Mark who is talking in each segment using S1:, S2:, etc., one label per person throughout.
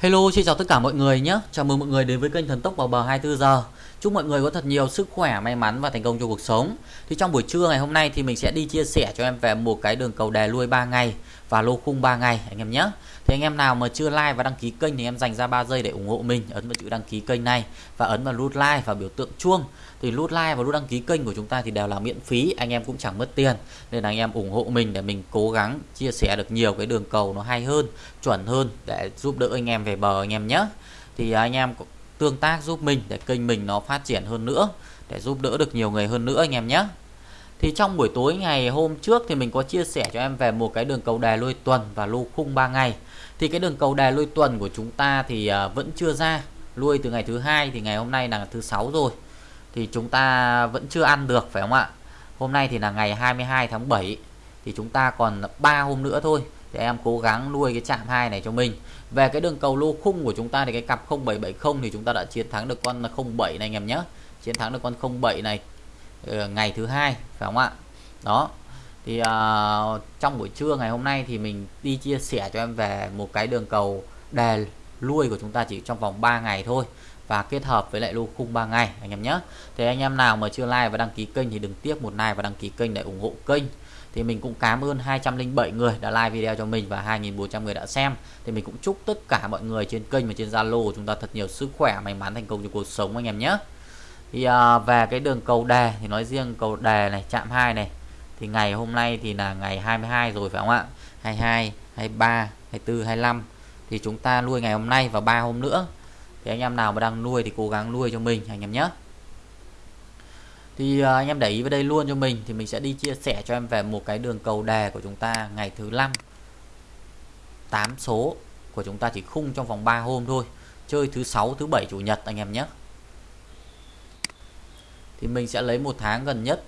S1: Hello, xin chào tất cả mọi người nhé. Chào mừng mọi người đến với kênh Thần Tốc vào bờ 24 giờ. Chúc mọi người có thật nhiều sức khỏe, may mắn và thành công trong cuộc sống. Thì trong buổi trưa ngày hôm nay thì mình sẽ đi chia sẻ cho em về một cái đường cầu đè lui 3 ngày và lô khung 3 ngày anh em nhé. Thì anh em nào mà chưa like và đăng ký kênh thì em dành ra 3 giây để ủng hộ mình, ấn vào chữ đăng ký kênh này và ấn vào nút like và biểu tượng chuông. Thì nút like và nút đăng ký kênh của chúng ta thì đều là miễn phí, anh em cũng chẳng mất tiền. Nên là anh em ủng hộ mình để mình cố gắng chia sẻ được nhiều cái đường cầu nó hay hơn, chuẩn hơn để giúp đỡ anh em về bờ anh em nhé. Thì anh em tương tác giúp mình để kênh mình nó phát triển hơn nữa để giúp đỡ được nhiều người hơn nữa anh em nhé thì trong buổi tối ngày hôm trước thì mình có chia sẻ cho em về một cái đường cầu đè lôi tuần và lô khung 3 ngày. Thì cái đường cầu đè lôi tuần của chúng ta thì à, vẫn chưa ra, lui từ ngày thứ hai thì ngày hôm nay là thứ sáu rồi. Thì chúng ta vẫn chưa ăn được, phải không ạ? Hôm nay thì là ngày 22 tháng 7 thì chúng ta còn 3 hôm nữa thôi. Thì em cố gắng nuôi cái chạm hai này cho mình. Về cái đường cầu lô khung của chúng ta thì cái cặp 0770 thì chúng ta đã chiến thắng được con 07 này, anh em nhé. Chiến thắng được con 07 này Ờ, ngày thứ hai phải không ạ? Đó thì uh, trong buổi trưa ngày hôm nay thì mình đi chia sẻ cho em về một cái đường cầu đề lui của chúng ta chỉ trong vòng 3 ngày thôi và kết hợp với lại lô khung 3 ngày anh em nhé. Thì anh em nào mà chưa like và đăng ký kênh thì đừng tiếc một like và đăng ký kênh để ủng hộ kênh. Thì mình cũng cảm ơn 207 người đã like video cho mình và 2.400 người đã xem. Thì mình cũng chúc tất cả mọi người trên kênh và trên Zalo của chúng ta thật nhiều sức khỏe may mắn thành công trong cuộc sống anh em nhé thì à, về cái đường cầu đề thì nói riêng cầu đề này chạm 2 này thì ngày hôm nay thì là ngày 22 rồi phải không ạ? 22 23 24 25 thì chúng ta nuôi ngày hôm nay và ba hôm nữa. Thì anh em nào mà đang nuôi thì cố gắng nuôi cho mình anh em nhé. Thì à, anh em để ý vào đây luôn cho mình thì mình sẽ đi chia sẻ cho em về một cái đường cầu đề của chúng ta ngày thứ năm. 8 số của chúng ta chỉ khung trong vòng 3 hôm thôi. Chơi thứ sáu thứ bảy chủ nhật anh em nhé thì mình sẽ lấy một tháng gần nhất.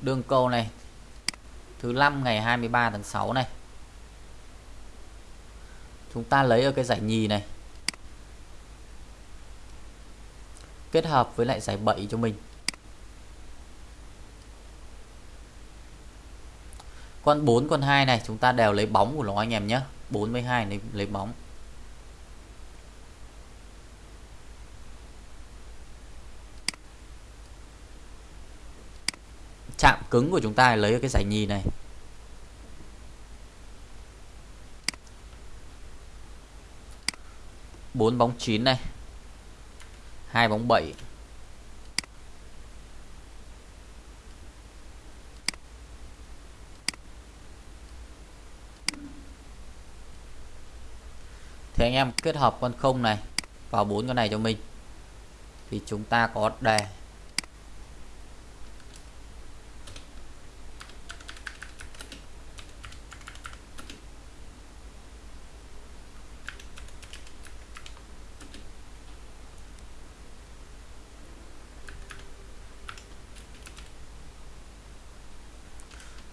S1: Đường cầu này, thứ năm ngày 23 tháng 6 này. Chúng ta lấy ở cái giải nhì này, kết hợp với lại giải 7 cho mình. Con 4 con 2 này chúng ta đều lấy bóng của nó anh em nhé. 42 lấy, lấy bóng. Chạm cứng của chúng ta lấy cái giải nhì này. Bốn bóng 9 này. Hai bóng 7 thì anh em kết hợp con không này vào bốn con này cho mình. Thì chúng ta có đề.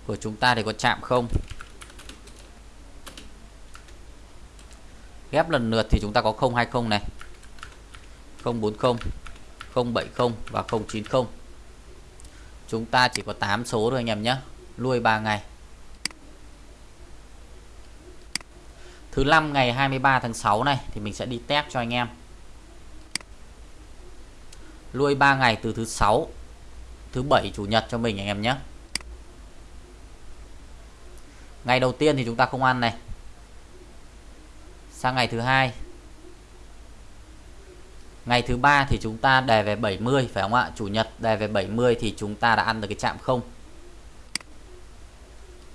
S1: Của chúng ta thì có chạm không? Ghép lần lượt thì chúng ta có 020 này 040 070 và 090 chúng ta chỉ có 8 số thôi anh em nhé. Nuôi 3 ngày. Thứ năm ngày 23 tháng 6 này thì mình sẽ đi test cho anh em. Nuôi 3 ngày từ thứ sáu, thứ bảy chủ nhật cho mình anh em nhé. Ngày đầu tiên thì chúng ta không ăn này sang ngày thứ hai. Ngày thứ ba thì chúng ta đề về 70 phải không ạ? Chủ nhật đề về 70 thì chúng ta đã ăn được cái chạm không?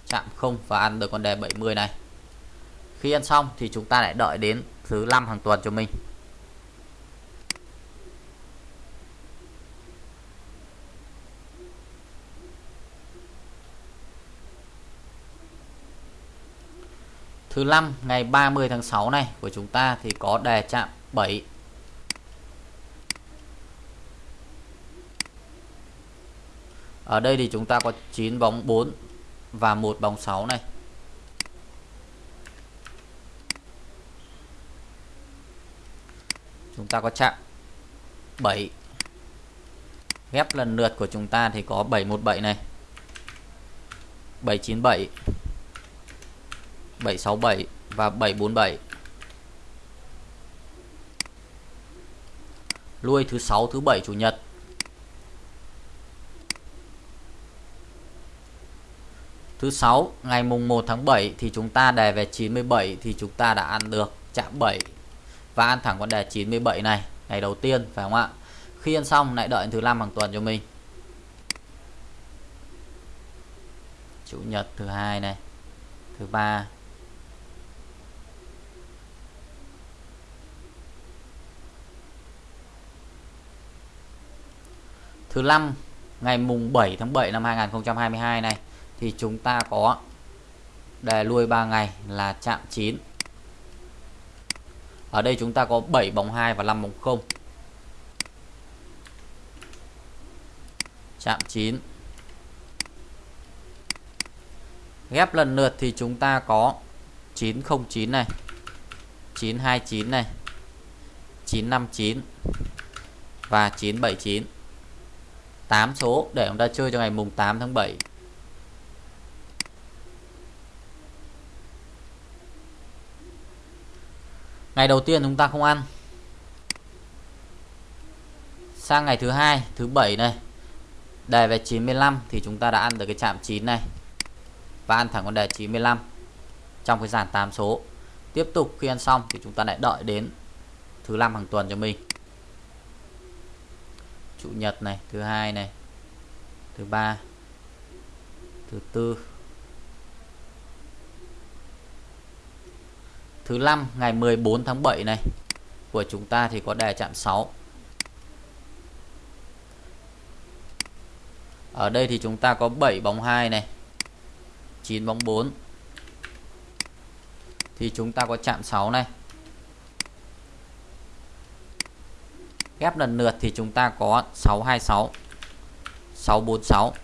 S1: Chạm không và ăn được con đề 70 này. Khi ăn xong thì chúng ta lại đợi đến thứ năm hàng tuần cho mình. Thứ năm, ngày 30 tháng 6 này, của chúng ta thì có đề chạm 7 Ở đây thì chúng ta có 9 bóng 4 và một bóng 6 này. Chúng ta có chạm 7 ghép lần lượt của chúng ta thì có 717 này. 797 767 và 747 lui thứ 6 thứ 7 chủ nhật Thứ 6 ngày mùng 1 tháng 7 thì chúng ta đề về 97 thì chúng ta đã ăn được chạm 7 và ăn thẳng con đề 97 này ngày đầu tiên phải không ạ? Khi ăn xong lại đợi thứ 5 hàng tuần cho mình. Chủ nhật thứ hai này, thứ ba Thứ năm, ngày mùng 7 tháng 7 năm 2022 này, thì chúng ta có đề lui 3 ngày là chạm 9 ở đây chúng ta có 7 bóng 2 và 5 bóng 0 chạm 9 ghép lần lượt thì chúng ta có 909 này 929 này 959 và 979 8 số để chúng ta chơi cho ngày mùng 8 tháng 7 ngày đầu tiên chúng ta không ăn. Sang ngày thứ hai, thứ bảy này, đề về 95 thì chúng ta đã ăn được cái chạm 9 này và ăn thẳng con đề 95 trong cái dàn 8 số. Tiếp tục khi ăn xong thì chúng ta lại đợi đến thứ năm hàng tuần cho mình chủ nhật này, thứ hai này, thứ ba, thứ tư, Thứ năm, ngày 14 tháng 7 này, của chúng ta thì có đề chạm 6. Ở đây thì chúng ta có 7 bóng 2 này. 9 bóng 4. Thì chúng ta có chạm 6 này. Ghép lần lượt thì chúng ta có 626, 646,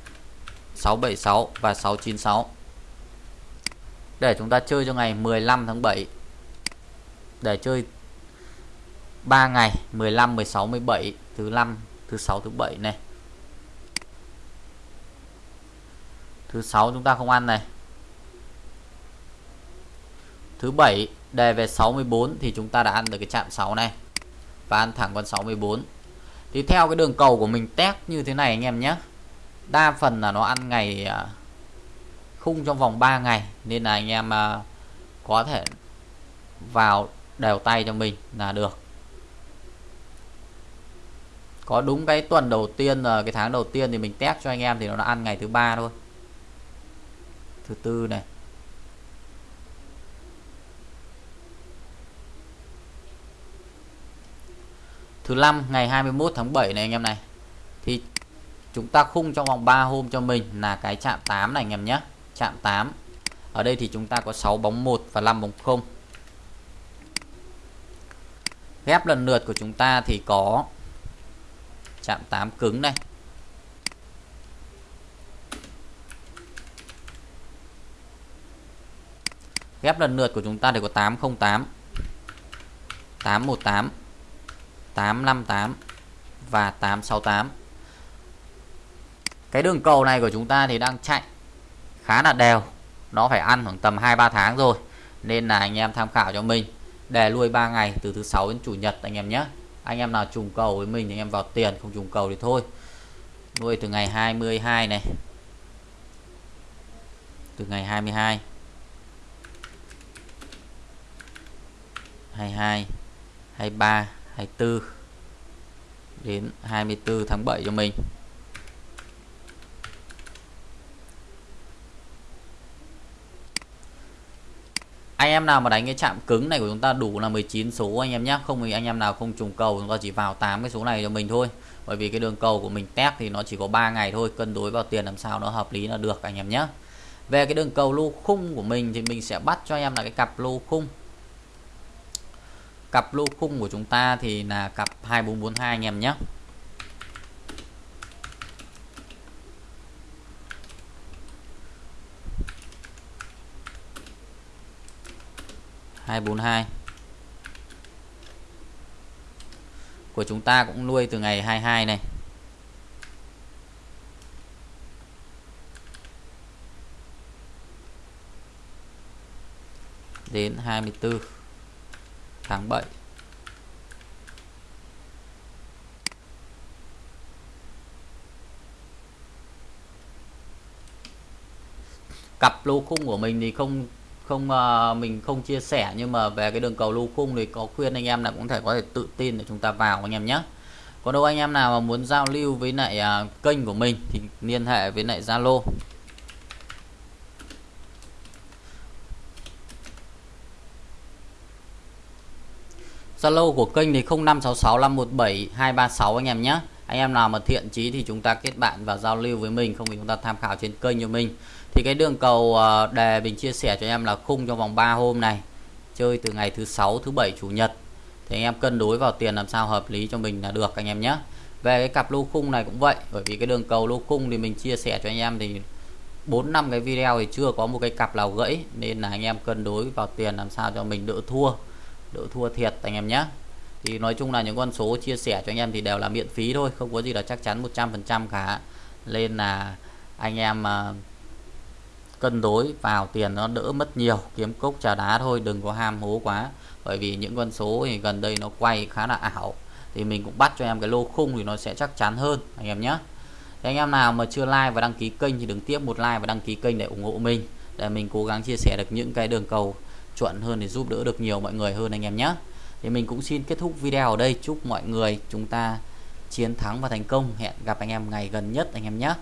S1: 676 và 696. Để chúng ta chơi cho ngày 15 tháng 7 để chơi 3 ngày 15 16 17 thứ 5 thứ 6 thứ 7 này. Thứ 6 chúng ta không ăn này. Thứ 7 đề về 64 thì chúng ta đã ăn được cái chạm 6 này và ăn thẳng con 64 thì theo cái đường cầu của mình test như thế này anh em nhé. Đa phần là nó ăn ngày à, khung trong vòng 3 ngày. Nên là anh em à, có thể vào đều tay cho mình là được. Có đúng cái tuần đầu tiên là cái tháng đầu tiên thì mình test cho anh em thì nó đã ăn ngày thứ ba thôi. Thứ tư này. Thứ năm, ngày 21 tháng 7 này anh em này. Thì chúng ta khung trong vòng 3 hôm cho mình là cái chạm 8 này anh em nhé. Chạm 8 ở đây thì chúng ta có 6 bóng 1 và 5 bóng 0 ghép lần lượt của chúng ta thì có chạm 8 cứng này. Ghép lần lượt của chúng ta thì có 808 818 858 và 868 cái đường cầu này của chúng ta thì đang chạy khá là đều. Nó phải ăn khoảng tầm 2-3 tháng rồi, nên là anh em tham khảo cho mình. Để lui 3 ngày từ thứ sáu đến chủ nhật anh em nhé. Anh em nào trùng cầu với mình thì anh em vào tiền, không trùng cầu thì thôi. Nuôi từ ngày 22 này. Từ ngày 22 22 23 24 đến 24 tháng 7 cho mình. Anh em nào mà đánh cái chạm cứng này của chúng ta đủ là 19 số anh em nhé không thì anh em nào không trùng cầu, chúng ta chỉ vào 8 cái số này cho mình thôi. Bởi vì cái đường cầu của mình test thì nó chỉ có 3 ngày thôi, cân đối vào tiền làm sao nó hợp lý là được anh em nhé về cái đường cầu lô khung của mình thì mình sẽ bắt cho anh em là cái cặp lô khung cặp lô khung của chúng ta thì là cặp 2442 anh em nhé. hai bốn hai. Của chúng ta cũng nuôi từ ngày 22 này. Đến 24 tháng 7 cặp lô khung của mình thì không không uh, mình không chia sẻ nhưng mà về cái đường cầu lô khung thì có khuyên anh em là cũng thể có thể tự tin để chúng ta vào anh em nhé. Còn đâu anh em nào mà muốn giao lưu với lại uh, kênh của mình thì liên hệ với lại Zalo. Zalo của kênh thì 0566517236 anh em nhé. Anh em nào mà thiện chí thì chúng ta kết bạn và giao lưu với mình, không thì chúng ta tham khảo trên kênh cho mình. Thì cái đường cầu ờ, đề mình chia sẻ cho em là khung trong vòng 3 hôm này. Chơi từ ngày thứ sáu, thứ bảy, chủ nhật. Thì anh em cân đối vào tiền làm sao hợp lý cho mình là được anh em nhé. Về cái cặp lô khung này cũng vậy, bởi vì cái đường cầu lô khung thì mình chia sẻ cho anh em thì 4 năm cái video thì chưa có một cái cặp nào gãy, nên là anh em cân đối vào tiền làm sao cho mình đỡ thua đỡ thua thiệt anh em nhé. Thì nói chung là những con số chia sẻ cho anh em thì đều là miễn phí thôi không có gì là chắc chắn 100% cả. Nên là anh em uh, cân đối vào tiền nó đỡ mất nhiều kiếm cốc trà đá thôi đừng có ham hố quá. Bởi vì những con số thì gần đây nó quay khá là ảo thì mình cũng bắt cho em cái lô khung thì nó sẽ chắc chắn hơn anh em nhé. Anh em nào mà chưa like và đăng ký kênh thì đừng tiếp một like và đăng ký kênh để ủng hộ mình để mình cố gắng chia sẻ được những cái đường cầu chuẩn hơn để giúp đỡ được nhiều mọi người hơn anh em nhé. Thì mình cũng xin kết thúc video ở đây. Chúc mọi người chúng ta chiến thắng và thành công. Hẹn gặp anh em ngày gần nhất anh em nhé.